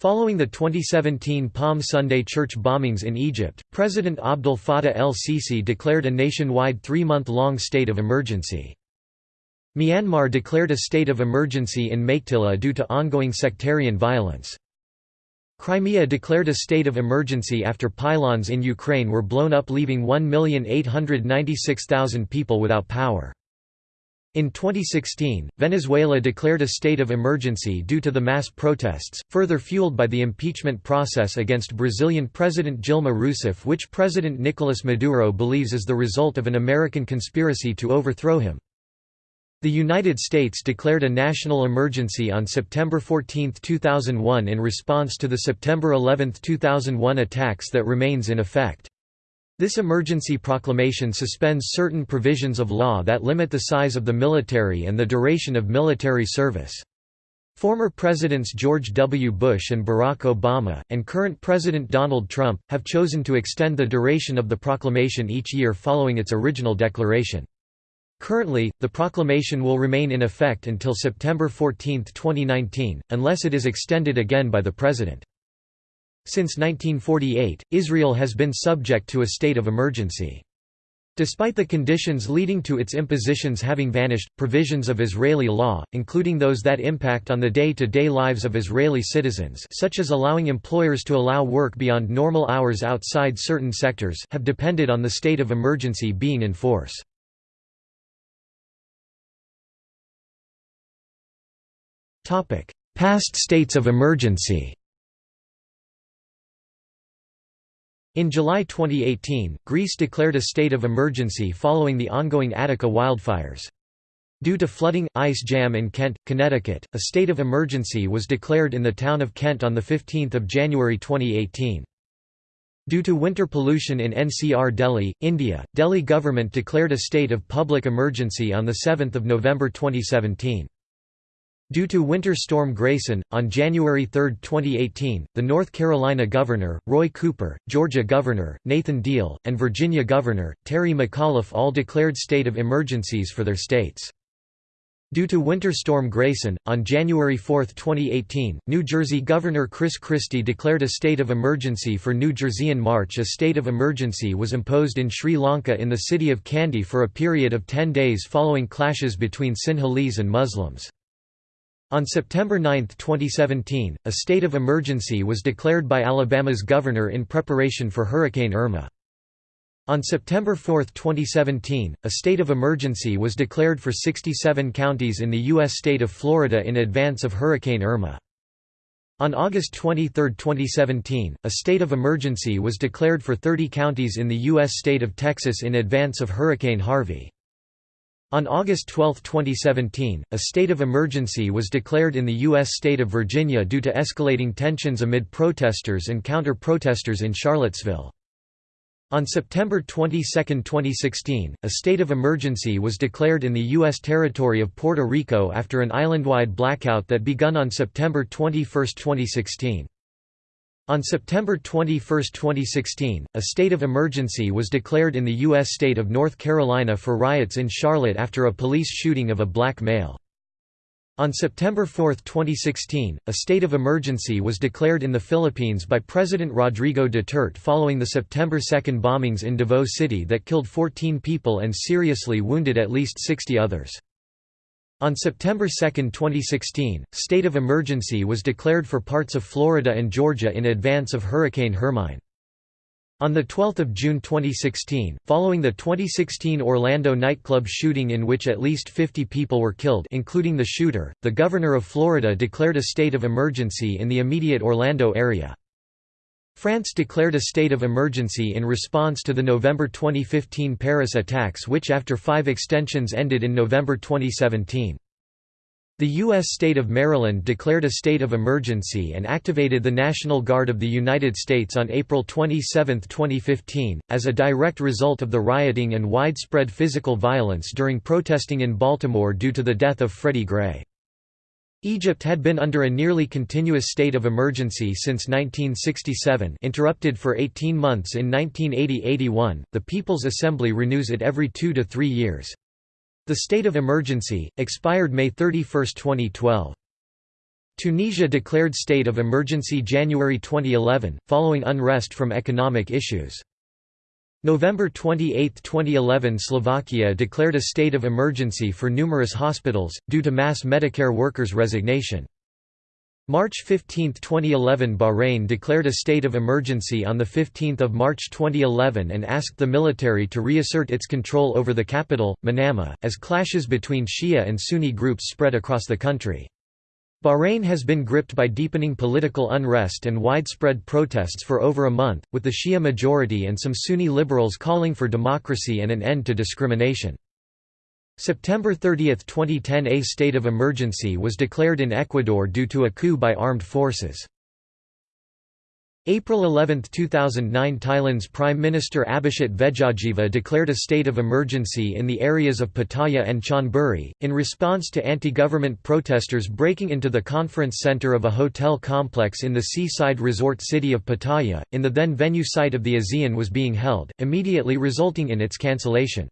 Speaker 1: Following the 2017 Palm Sunday church bombings in Egypt, President Abdel Fattah el-Sisi declared a nationwide three-month-long state of emergency. Myanmar declared a state of emergency in Meiktila due to ongoing sectarian violence. Crimea declared a state of emergency after pylons in Ukraine were blown up leaving 1,896,000 people without power. In 2016, Venezuela declared a state of emergency due to the mass protests, further fueled by the impeachment process against Brazilian President Dilma Rousseff which President Nicolas Maduro believes is the result of an American conspiracy to overthrow him. The United States declared a national emergency on September 14, 2001 in response to the September 11, 2001 attacks that remains in effect. This emergency proclamation suspends certain provisions of law that limit the size of the military and the duration of military service. Former Presidents George W. Bush and Barack Obama, and current President Donald Trump, have chosen to extend the duration of the proclamation each year following its original declaration. Currently, the proclamation will remain in effect until September 14, 2019, unless it is extended again by the President. Since 1948, Israel has been subject to a state of emergency. Despite the conditions leading to its impositions having vanished, provisions of Israeli law, including those that impact on the day-to-day -day lives of Israeli citizens such as allowing employers to allow work beyond normal hours outside certain sectors have depended on the state of emergency being in force. Past states of emergency In July 2018, Greece declared a state of emergency following the ongoing Attica wildfires. Due to flooding, ice jam in Kent, Connecticut, a state of emergency was declared in the town of Kent on 15 January 2018. Due to winter pollution in NCR Delhi, India, Delhi government declared a state of public emergency on 7 November 2017. Due to Winter Storm Grayson, on January 3, 2018, the North Carolina Governor, Roy Cooper, Georgia Governor, Nathan Deal, and Virginia Governor, Terry McAuliffe all declared state of emergencies for their states. Due to Winter Storm Grayson, on January 4, 2018, New Jersey Governor Chris Christie declared a state of emergency for New Jersey. In March a state of emergency was imposed in Sri Lanka in the city of Kandy for a period of 10 days following clashes between Sinhalese and Muslims. On September 9, 2017, a state of emergency was declared by Alabama's governor in preparation for Hurricane Irma. On September 4, 2017, a state of emergency was declared for 67 counties in the U.S. state of Florida in advance of Hurricane Irma. On August 23, 2017, a state of emergency was declared for 30 counties in the U.S. state of Texas in advance of Hurricane Harvey. On August 12, 2017, a state of emergency was declared in the U.S. state of Virginia due to escalating tensions amid protesters and counter-protesters in Charlottesville. On September 22, 2016, a state of emergency was declared in the U.S. territory of Puerto Rico after an island-wide blackout that begun on September 21, 2016. On September 21, 2016, a state of emergency was declared in the U.S. state of North Carolina for riots in Charlotte after a police shooting of a black male. On September 4, 2016, a state of emergency was declared in the Philippines by President Rodrigo Duterte following the September 2 bombings in Davao City that killed 14 people and seriously wounded at least 60 others. On September 2, 2016, state of emergency was declared for parts of Florida and Georgia in advance of Hurricane Hermine. On 12 June 2016, following the 2016 Orlando nightclub shooting in which at least 50 people were killed including the shooter, the governor of Florida declared a state of emergency in the immediate Orlando area. France declared a state of emergency in response to the November 2015 Paris attacks which after five extensions ended in November 2017. The U.S. state of Maryland declared a state of emergency and activated the National Guard of the United States on April 27, 2015, as a direct result of the rioting and widespread physical violence during protesting in Baltimore due to the death of Freddie Gray. Egypt had been under a nearly continuous state of emergency since 1967 interrupted for 18 months in 1980–81, the People's Assembly renews it every two to three years. The state of emergency, expired May 31, 2012. Tunisia declared state of emergency January 2011, following unrest from economic issues. November 28, 2011 Slovakia declared a state of emergency for numerous hospitals, due to mass Medicare workers' resignation. March 15, 2011 Bahrain declared a state of emergency on 15 March 2011 and asked the military to reassert its control over the capital, Manama, as clashes between Shia and Sunni groups spread across the country. Bahrain has been gripped by deepening political unrest and widespread protests for over a month, with the Shia majority and some Sunni liberals calling for democracy and an end to discrimination. September 30, 2010 A state of emergency was declared in Ecuador due to a coup by armed forces. April 11, 2009 Thailand's Prime Minister Abhisit Vejjajiva declared a state of emergency in the areas of Pattaya and Chonburi, in response to anti-government protesters breaking into the conference center of a hotel complex in the seaside resort city of Pattaya, in the then venue site of the ASEAN was being held, immediately resulting in its cancellation.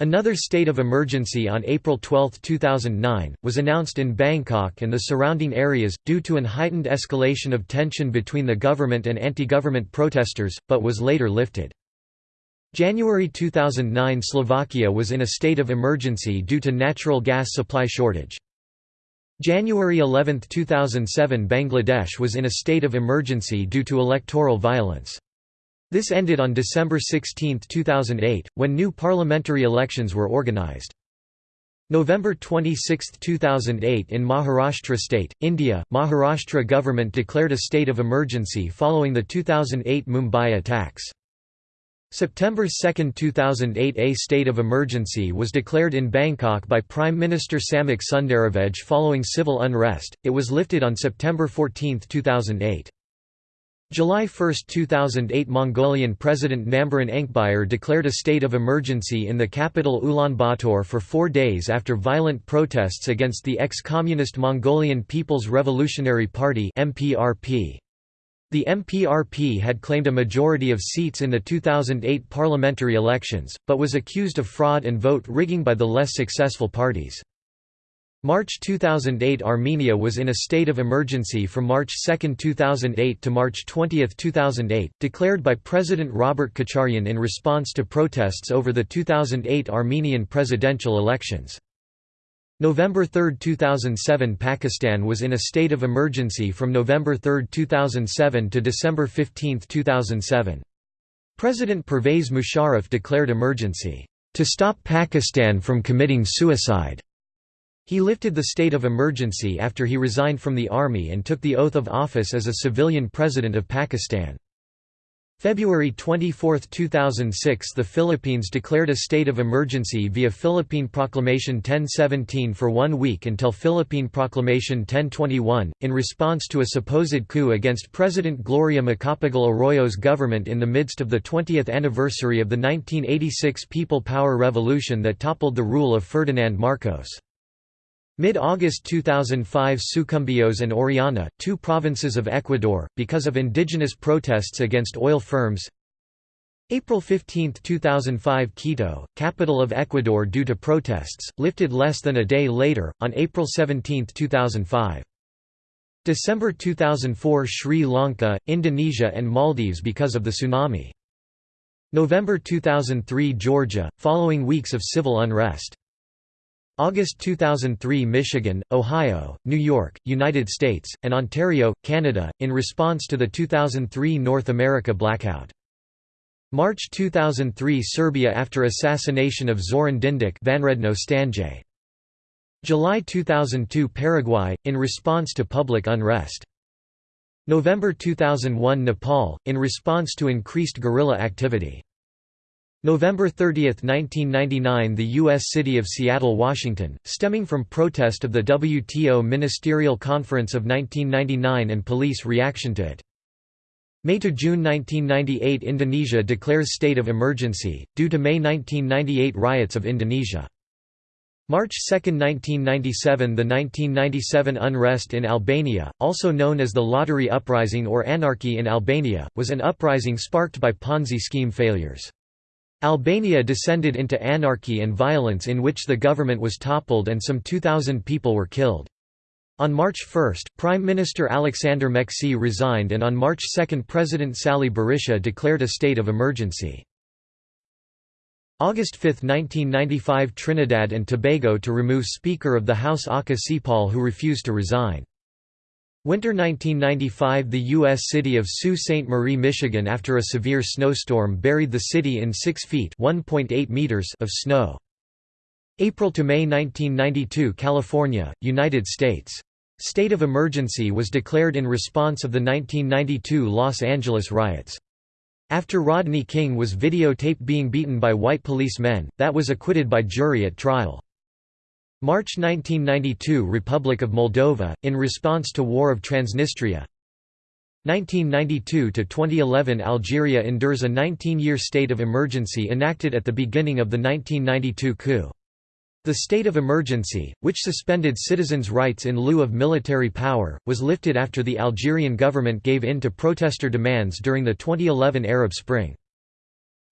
Speaker 1: Another state of emergency on April 12, 2009, was announced in Bangkok and the surrounding areas, due to an heightened escalation of tension between the government and anti-government protesters, but was later lifted. January 2009 Slovakia was in a state of emergency due to natural gas supply shortage. January 11, 2007 Bangladesh was in a state of emergency due to electoral violence. This ended on December 16, 2008, when new parliamentary elections were organized. November 26, 2008 in Maharashtra state, India, Maharashtra government declared a state of emergency following the 2008 Mumbai attacks. September 2, 2008 A state of emergency was declared in Bangkok by Prime Minister Samak Sundaravej following civil unrest, it was lifted on September 14, 2008. July 1, 2008 Mongolian President Nambaryn Enkhbayar declared a state of emergency in the capital Ulaanbaatar for four days after violent protests against the ex-communist Mongolian People's Revolutionary Party The MPRP had claimed a majority of seats in the 2008 parliamentary elections, but was accused of fraud and vote rigging by the less successful parties. March 2008 Armenia was in a state of emergency from March 2, 2008 to March 20, 2008, declared by President Robert Kocharyan in response to protests over the 2008 Armenian presidential elections. November 3, 2007 Pakistan was in a state of emergency from November 3, 2007 to December 15, 2007. President Pervez Musharraf declared emergency, "...to stop Pakistan from committing suicide." He lifted the state of emergency after he resigned from the army and took the oath of office as a civilian president of Pakistan. February 24, 2006 The Philippines declared a state of emergency via Philippine Proclamation 1017 for one week until Philippine Proclamation 1021, in response to a supposed coup against President Gloria Macapagal Arroyo's government in the midst of the 20th anniversary of the 1986 People Power Revolution that toppled the rule of Ferdinand Marcos. Mid-August 2005 Sucumbíos and Orellana, two provinces of Ecuador, because of indigenous protests against oil firms April 15, 2005 Quito, capital of Ecuador due to protests, lifted less than a day later, on April 17, 2005. December 2004 Sri Lanka, Indonesia and Maldives because of the tsunami. November 2003 Georgia, following weeks of civil unrest. August 2003 Michigan, Ohio, New York, United States, and Ontario, Canada, in response to the 2003 North America blackout. March 2003 Serbia after assassination of Zoran Dindic Vanredno Stanje. July 2002 Paraguay, in response to public unrest. November 2001 Nepal, in response to increased guerrilla activity. November 30, 1999 The U.S. city of Seattle, Washington, stemming from protest of the WTO Ministerial Conference of 1999 and police reaction to it. May to June 1998 Indonesia declares state of emergency, due to May 1998 riots of Indonesia. March 2, 1997 The 1997 unrest in Albania, also known as the Lottery Uprising or Anarchy in Albania, was an uprising sparked by Ponzi scheme failures. Albania descended into anarchy and violence in which the government was toppled and some 2,000 people were killed. On March 1, Prime Minister Alexander Meksi resigned and on March 2 President Sali Berisha declared a state of emergency. August 5, 1995 Trinidad and Tobago to remove Speaker of the House Occah Seapaul who refused to resign. Winter 1995 The U.S. city of Sault Ste. Marie, Michigan after a severe snowstorm buried the city in 6 feet meters of snow. April to May 1992 California, United States. State of emergency was declared in response of the 1992 Los Angeles riots. After Rodney King was videotaped being beaten by white policemen, that was acquitted by jury at trial. March 1992 Republic of Moldova, in response to War of Transnistria 1992–2011 Algeria endures a 19-year state of emergency enacted at the beginning of the 1992 coup. The state of emergency, which suspended citizens' rights in lieu of military power, was lifted after the Algerian government gave in to protester demands during the 2011 Arab Spring.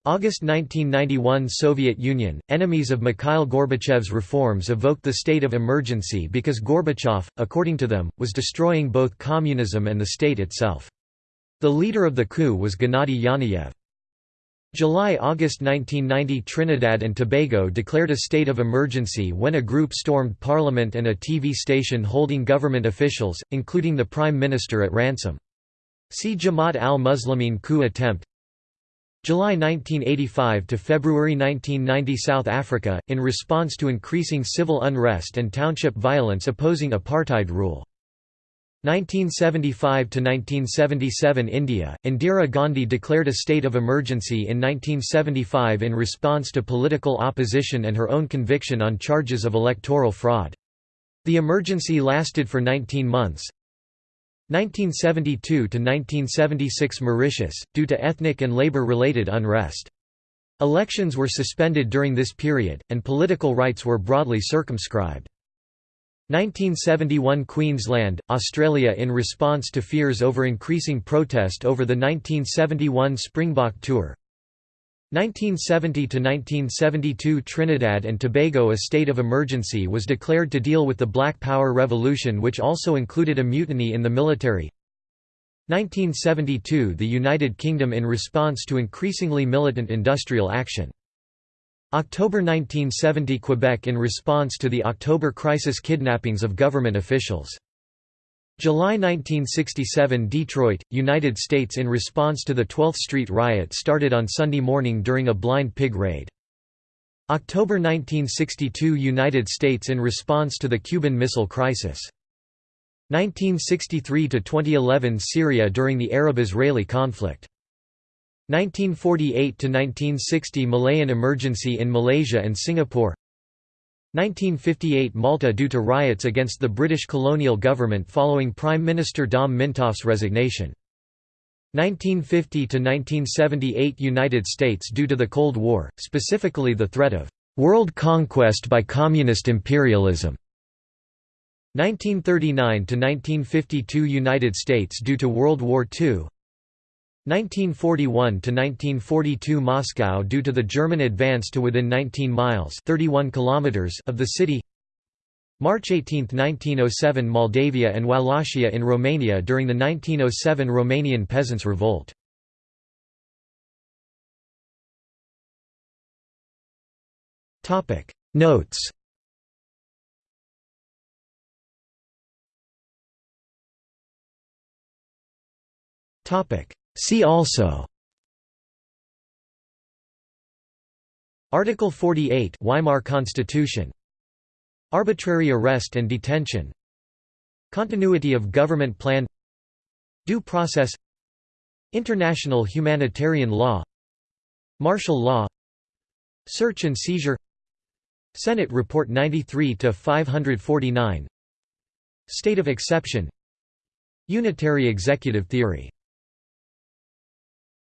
Speaker 1: August 1991 Soviet Union, enemies of Mikhail Gorbachev's reforms evoked the state of emergency because Gorbachev, according to them, was destroying both communism and the state itself. The leader of the coup was Gennady Yanayev. July–August 1990 Trinidad and Tobago declared a state of emergency when a group stormed parliament and a TV station holding government officials, including the Prime Minister at ransom. See Jamaat al-Muslimin coup attempt July 1985 to February 1990 South Africa, in response to increasing civil unrest and township violence opposing apartheid rule. 1975 to 1977 India, Indira Gandhi declared a state of emergency in 1975 in response to political opposition and her own conviction on charges of electoral fraud. The emergency lasted for 19 months. 1972–1976 Mauritius, due to ethnic and labour-related unrest. Elections were suspended during this period, and political rights were broadly circumscribed. 1971 Queensland, Australia In response to fears over increasing protest over the 1971 Springbok Tour, 1970–1972 Trinidad and Tobago A state of emergency was declared to deal with the Black Power Revolution which also included a mutiny in the military 1972 The United Kingdom in response to increasingly militant industrial action. October 1970 Quebec in response to the October crisis kidnappings of government officials. July 1967 Detroit, United States in response to the 12th Street riot started on Sunday morning during a blind pig raid. October 1962 United States in response to the Cuban Missile Crisis. 1963–2011 Syria during the Arab–Israeli conflict. 1948–1960 Malayan emergency in Malaysia and Singapore 1958 Malta due to riots against the British colonial government following Prime Minister Dom Mintoff's resignation. 1950–1978 United States due to the Cold War, specifically the threat of «world conquest by communist imperialism». 1939–1952 United States due to World War II 1941–1942 Moscow due to the German advance to within 19 miles 31 kilometers of the city. March 18, 1907 Moldavia and Wallachia in Romania during the 1907 Romanian Peasants' Revolt. Notes Topic See also Article 48 Weimar Constitution. Arbitrary arrest and detention. Continuity of government plan. Due process. International humanitarian law. Martial law. Search and seizure. Senate Report 93-549 State of exception. Unitary executive theory